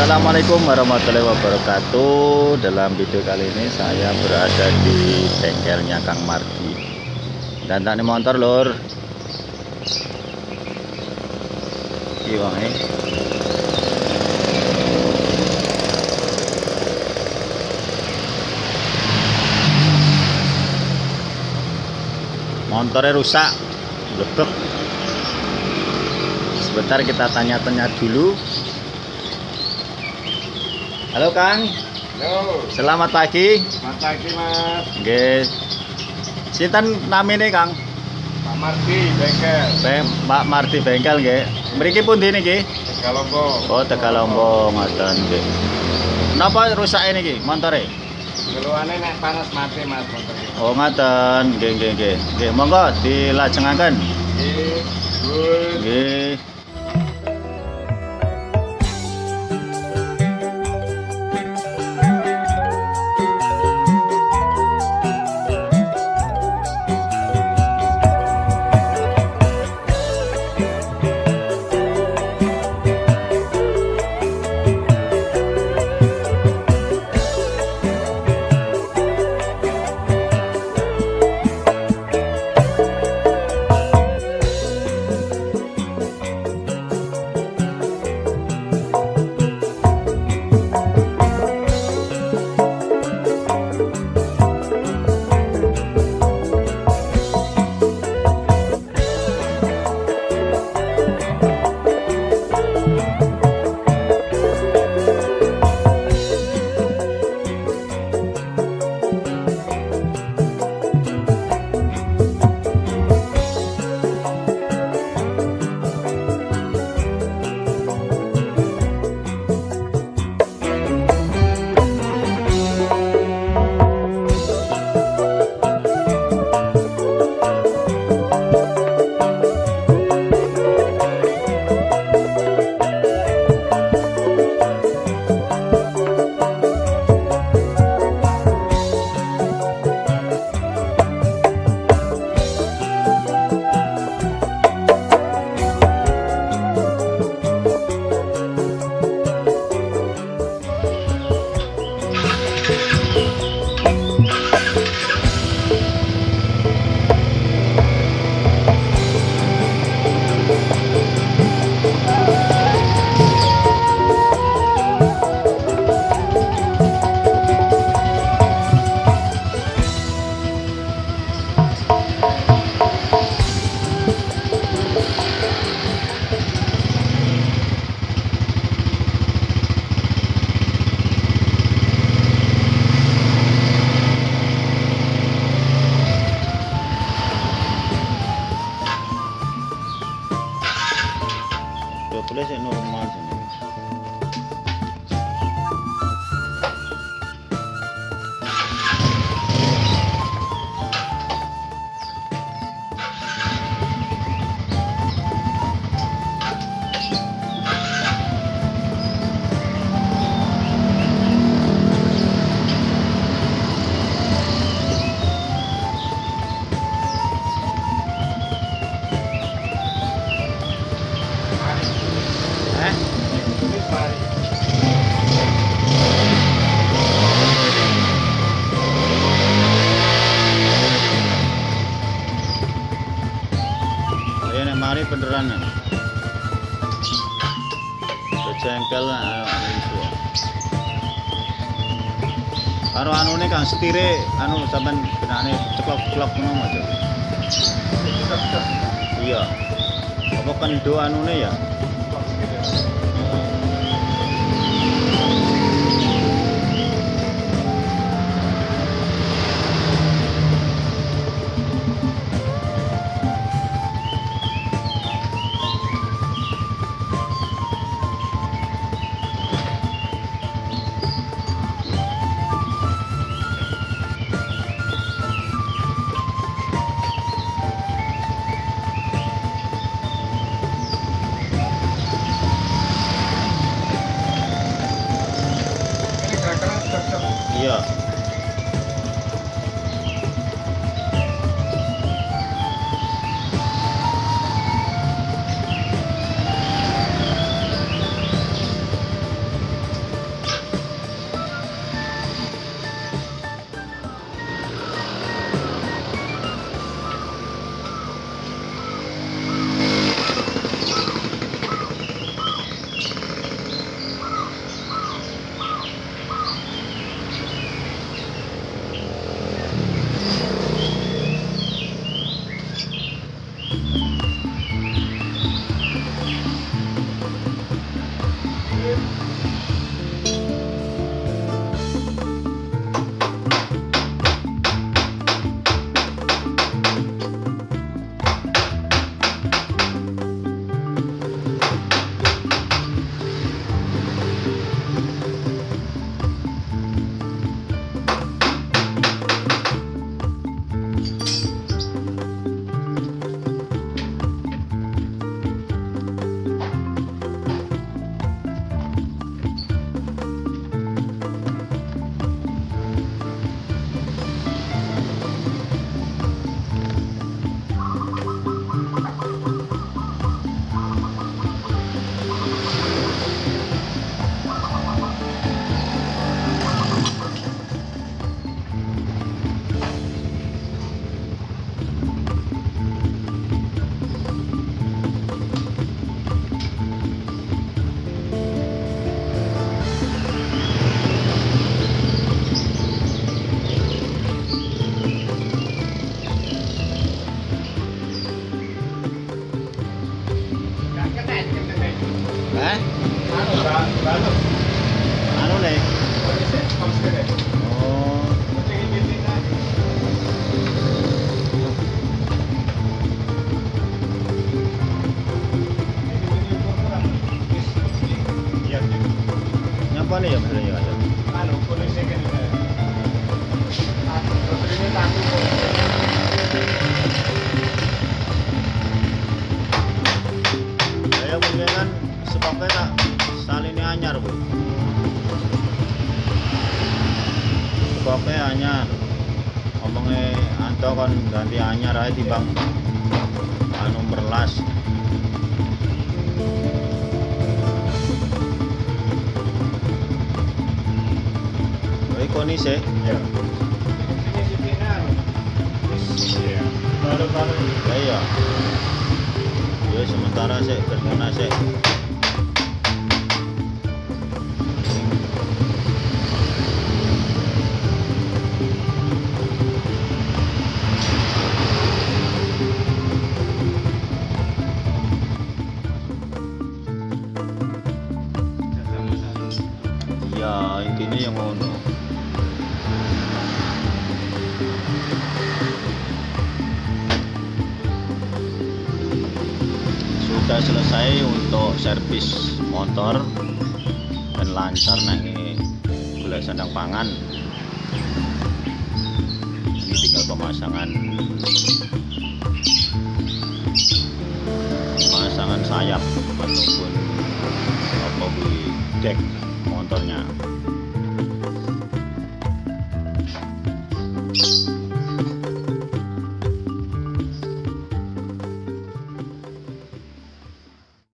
Assalamualaikum warahmatullahi wabarakatuh. Dalam video kali ini saya berada di bengkelnya Kang Mardi. Dan tak motor lur. Iwang eh. Motornya rusak Blebek Sebentar kita tanya-tanya dulu Halo Kang, Yo, selamat pagi. selamat pagi Mas. Nggih. Sinten namine Kang? Pak Mardi, bengkel. Be Pak Marti Bengkel nggih. Mriki pundi niki? Galombo. Oh, Tegalombo ngoten nggih. Napa rusak niki montore? Keluarnya nek panas mati Mas motor ini. Oh, ngoten. Nggih, nggih, nggih. Nggih, monggo dilajengaken. Oke, good. Nggih. Ayo itu. Karo anune Kang setire anu sampean benane ceklok-ceklok ngono aja. Iya. Apa kan do anune ya? Anto kan ganti anyar aja di bang anu merlas Oi koni sih Ya. Iya. Baru-baru. Ya iya. Ya sementara sih berguna sih. Sudah selesai untuk servis motor dan lancar nangi gula sandang pangan. Ini tinggal pemasangan. Pemasangan sayap ataupun apa deck motornya